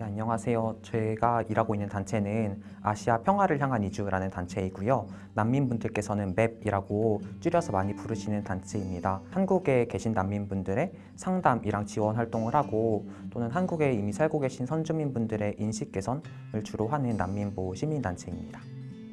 네, 안녕하세요. 제가 일하고 있는 단체는 아시아 평화를 향한 이주라는 단체이고요. 난민분들께서는 MAP이라고 줄여서 많이 부르시는 단체입니다. 한국에 계신 난민분들의 상담이랑 지원 활동을 하고 또는 한국에 이미 살고 계신 선주민분들의 인식 개선을 주로 하는 난민보호 시민단체입니다.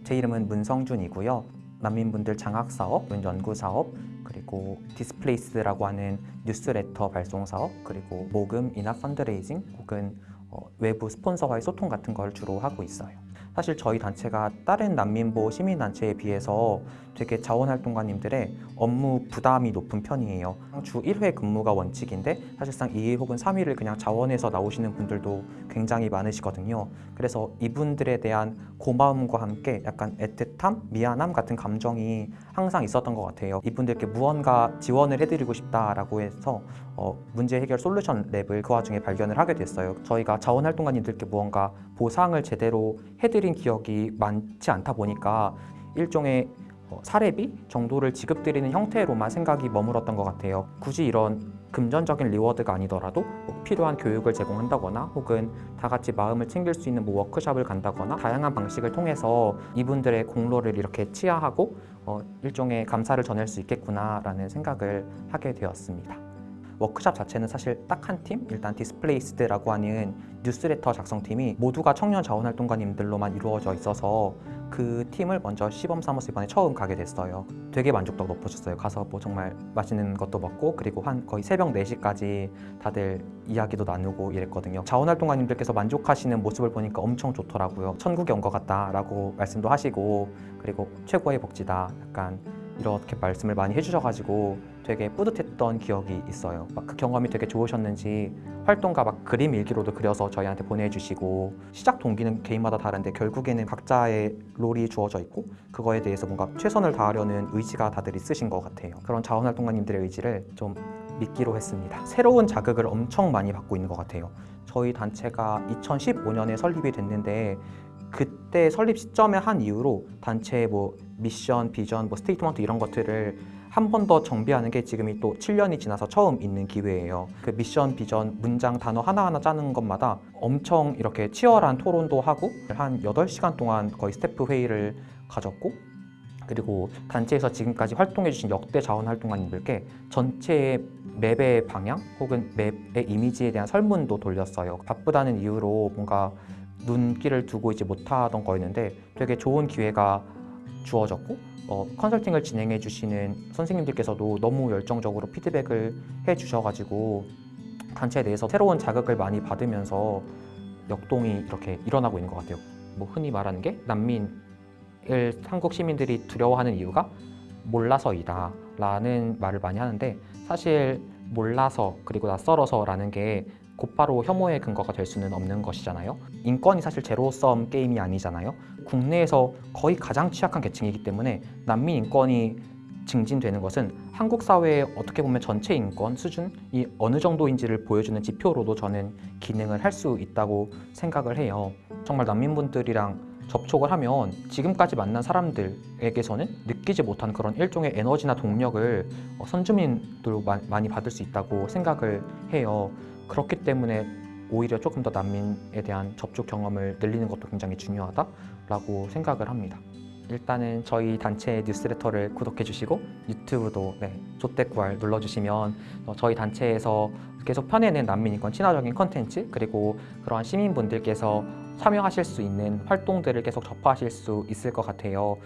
제 이름은 문성준이고요. 난민분들 장학사업, 연구사업, 그리고 Displaced라고 하는 뉴스레터 발송 사업, 그리고 모금 이나 펀드레이징 혹은 어, 외부 스폰서와의 소통 같은 걸 주로 하고 있어요. 사실 저희 단체가 다른 난민보호 시민단체에 비해서 되게 자원활동가님들의 업무 부담이 높은 편이에요. 주 1회 근무가 원칙인데 사실상 2일 혹은 3일을 그냥 자원에서 나오시는 분들도 굉장히 많으시거든요. 그래서 이분들에 대한 고마움과 함께 약간 애틋함, 미안함 같은 감정이 항상 있었던 것 같아요. 이분들께 무언가 지원을 해드리고 싶다라고 해서 어, 문제 해결 solution lab을 그 와중에 발견을 하게 됐어요. 저희가 자원활동가님들께 무언가 보상을 제대로 해드린 기억이 많지 않다 보니까 일종의 어, 사례비 정도를 지급드리는 형태로만 생각이 머물었던 것 같아요. 굳이 이런 금전적인 reward가 아니더라도 뭐 필요한 교육을 제공한다거나 혹은 다 같이 마음을 챙길 수 있는 뭐 워크숍을 간다거나 다양한 방식을 통해서 이분들의 공로를 이렇게 치하하고 어, 일종의 감사를 전할 수 있겠구나라는 생각을 하게 되었습니다. 워크샵 자체는 사실 딱 한 팀, 일단 Displaced라고 하는 뉴스레터 작성팀이 모두가 청년 자원활동가님들로만 이루어져 있어서 그 팀을 먼저 시범 삼아서 이번에 처음 가게 됐어요. 되게 만족도가 높아졌어요. 가서 뭐 정말 맛있는 것도 먹고 그리고 한 거의 새벽 4시까지 다들 이야기도 나누고 이랬거든요. 자원활동가님들께서 만족하시는 모습을 보니까 엄청 좋더라고요. 천국에 온 것 같다 라고 말씀도 하시고 그리고 최고의 복지다 약간 이렇게 말씀을 많이 해주셔가지고 되게 뿌듯했던 기억이 있어요. 막 그 경험이 되게 좋으셨는지 활동가 막 그림 일기로도 그려서 저희한테 보내주시고 시작 동기는 개인마다 다른데 결국에는 각자의 롤이 주어져 있고 그거에 대해서 뭔가 최선을 다하려는 의지가 다들 있으신 것 같아요. 그런 자원활동가님들의 의지를 좀 믿기로 했습니다. 새로운 자극을 엄청 많이 받고 있는 것 같아요. 저희 단체가 2015년에 설립이 됐는데 그때 설립 시점에 한 이후로 단체의 뭐 미션, 비전, 뭐 statement 이런 것들을 한 번 더 정비하는 게 지금이 또 7년이 지나서 처음 있는 기회예요. 그 미션, 비전, 문장, 단어 하나하나 짜는 것마다 엄청 이렇게 치열한 토론도 하고 한 8시간 동안 거의 스태프 회의를 가졌고 그리고 단체에서 지금까지 활동해주신 역대 자원활동가님들께 전체 MAP의 방향 혹은 MAP의 이미지에 대한 설문도 돌렸어요. 바쁘다는 이유로 뭔가 눈길을 두고 있지 못하던 거였는데 되게 좋은 기회가 주어졌고 어, 컨설팅을 진행해 주시는 선생님들께서도 너무 열정적으로 피드백을 해 주셔가지고 단체에 대해서 새로운 자극을 많이 받으면서 역동이 이렇게 일어나고 있는 것 같아요. 뭐 흔히 말하는 게 난민을 한국 시민들이 두려워하는 이유가 몰라서이다 라는 말을 많이 하는데 사실 몰라서 그리고 낯설어서 라는 게 곧바로 혐오의 근거가 될 수는 없는 것이잖아요. 인권이 사실 제로섬 게임이 아니잖아요. 국내에서 거의 가장 취약한 계층이기 때문에 난민 인권이 증진되는 것은 한국 사회의 어떻게 보면 전체 인권 수준이 어느 정도인지를 보여주는 지표로도 저는 기능을 할 수 있다고 생각을 해요. 정말 난민분들이랑 접촉을 하면 지금까지 만난 사람들에게서는 느끼지 못한 그런 일종의 에너지나 동력을 어, 선주민들로 많이 받을 수 있다고 생각을 해요. 그렇기 때문에 오히려 조금 더 난민에 대한 접촉 경험을 늘리는 것도 굉장히 중요하다라고 생각을 합니다. 일단은 저희 단체 뉴스레터를 구독해 주시고 유튜브도 네, 조태구알 눌러주시면 어, 저희 단체에서 계속 펴내는 난민인권 친화적인 컨텐츠 그리고 그러한 시민분들께서 참여하실 수 있는 활동들을 계속 접하실 수 있을 것 같아요.